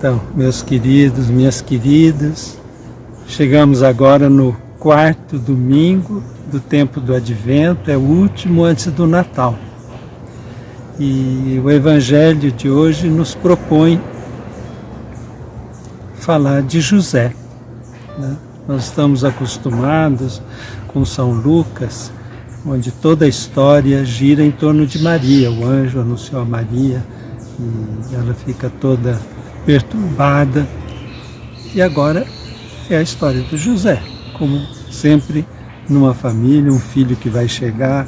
Então, meus queridos, minhas queridas, chegamos agora no quarto domingo do tempo do Advento, é o último antes do Natal. E o Evangelho de hoje nos propõe falar de José. Né? Nós estamos acostumados com São Lucas, onde toda a história gira em torno de Maria. O anjo anunciou a Maria e ela fica toda perturbada. E agora é a história do José, como sempre numa família, um filho que vai chegar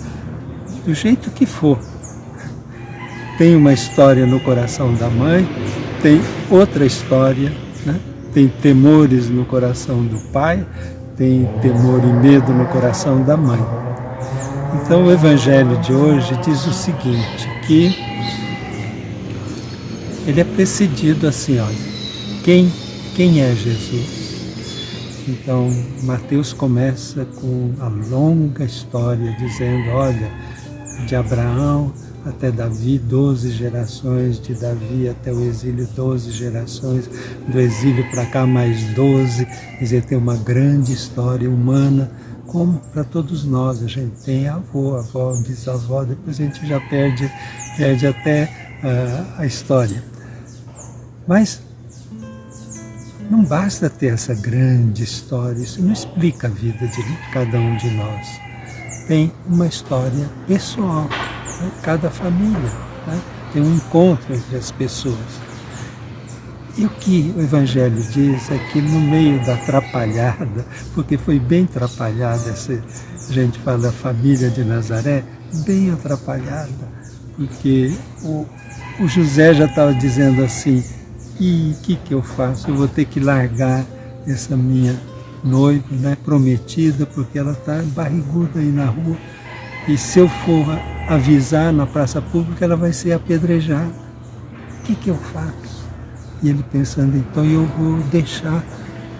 do jeito que for. Tem uma história no coração da mãe, tem outra história, né? tem temores no coração do pai, tem temor e medo no coração da mãe. Então o Evangelho de hoje diz o seguinte, que ele é precedido assim, olha, quem, quem é Jesus? Então, Mateus começa com a longa história, dizendo, olha, de Abraão até Davi, 12 gerações, de Davi até o exílio, 12 gerações, do exílio para cá mais 12, quer dizer, tem uma grande história humana, como para todos nós, a gente tem avô, avó, bisavó, depois a gente já perde, perde até uh, a história. Mas não basta ter essa grande história, isso não explica a vida de cada um de nós. Tem uma história pessoal, né? cada família, né? tem um encontro entre as pessoas. E o que o Evangelho diz é que no meio da atrapalhada, porque foi bem atrapalhada, essa, a gente fala da família de Nazaré, bem atrapalhada, porque o, o José já estava dizendo assim, e o que, que eu faço? Eu vou ter que largar essa minha noiva, né, prometida, porque ela está barriguda aí na rua. E se eu for avisar na praça pública, ela vai ser apedrejada. O que, que eu faço? E ele pensando, então eu vou deixar,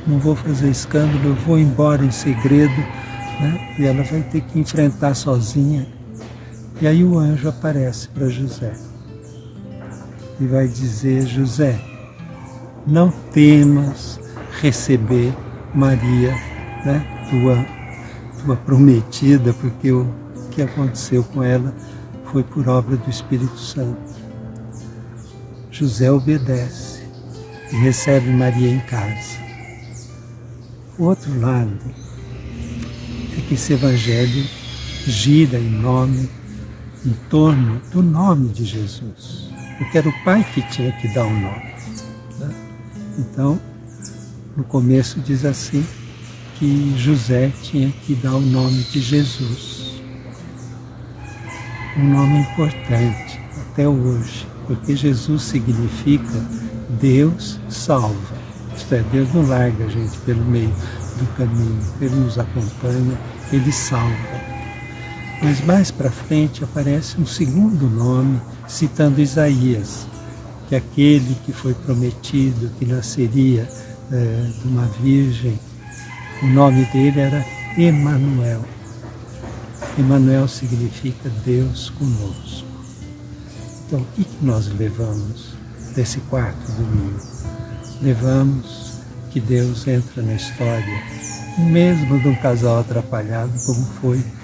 não vou fazer escândalo, eu vou embora em segredo, né? e ela vai ter que enfrentar sozinha. E aí o anjo aparece para José e vai dizer, José, não temas receber Maria, né, tua, tua prometida, porque o que aconteceu com ela foi por obra do Espírito Santo. José obedece e recebe Maria em casa. O outro lado é que esse evangelho gira em nome, em torno do nome de Jesus. Porque era o Pai que tinha que dar o nome. Então, no começo diz assim, que José tinha que dar o nome de Jesus. Um nome importante até hoje, porque Jesus significa Deus salva. Isto é, Deus não larga a gente pelo meio do caminho, Ele nos acompanha, Ele salva. Mas mais para frente aparece um segundo nome, citando Isaías, que aquele que foi prometido, que nasceria é, de uma virgem, o nome dele era Emanuel. Emanuel significa Deus conosco. Então, o que nós levamos desse quarto domingo? Levamos que Deus entra na história, mesmo de um casal atrapalhado, como foi é,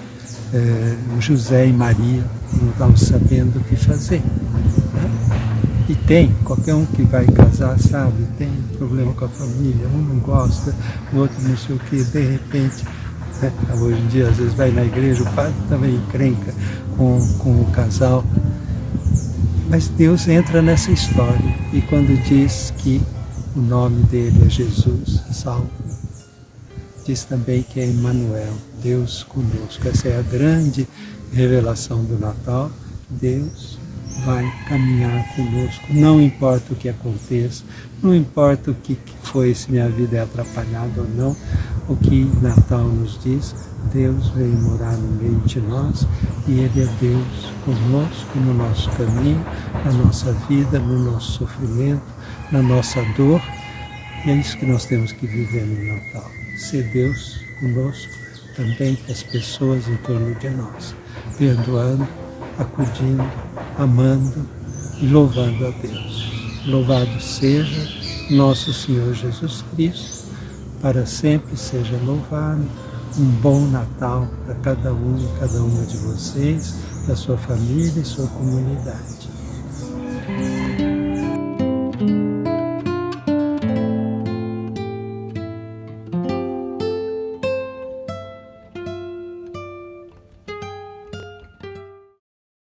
José e Maria, não estavam sabendo o que fazer. E tem, qualquer um que vai casar sabe, tem problema com a família, um não gosta, o outro não sei o que, de repente, né, hoje em dia às vezes vai na igreja, o padre também encrenca com, com o casal. Mas Deus entra nessa história e quando diz que o nome dele é Jesus, salvo, diz também que é Emmanuel, Deus conosco. Essa é a grande revelação do Natal, Deus vai caminhar conosco, não importa o que aconteça, não importa o que foi, se minha vida é atrapalhada ou não, o que Natal nos diz, Deus veio morar no meio de nós e Ele é Deus conosco no nosso caminho, na nossa vida, no nosso sofrimento, na nossa dor. E é isso que nós temos que viver no Natal. Ser Deus conosco também as pessoas em torno de nós, perdoando, acudindo, amando e louvando a Deus. Louvado seja nosso Senhor Jesus Cristo, para sempre seja louvado. Um bom Natal para cada um e cada uma de vocês, da sua família e sua comunidade.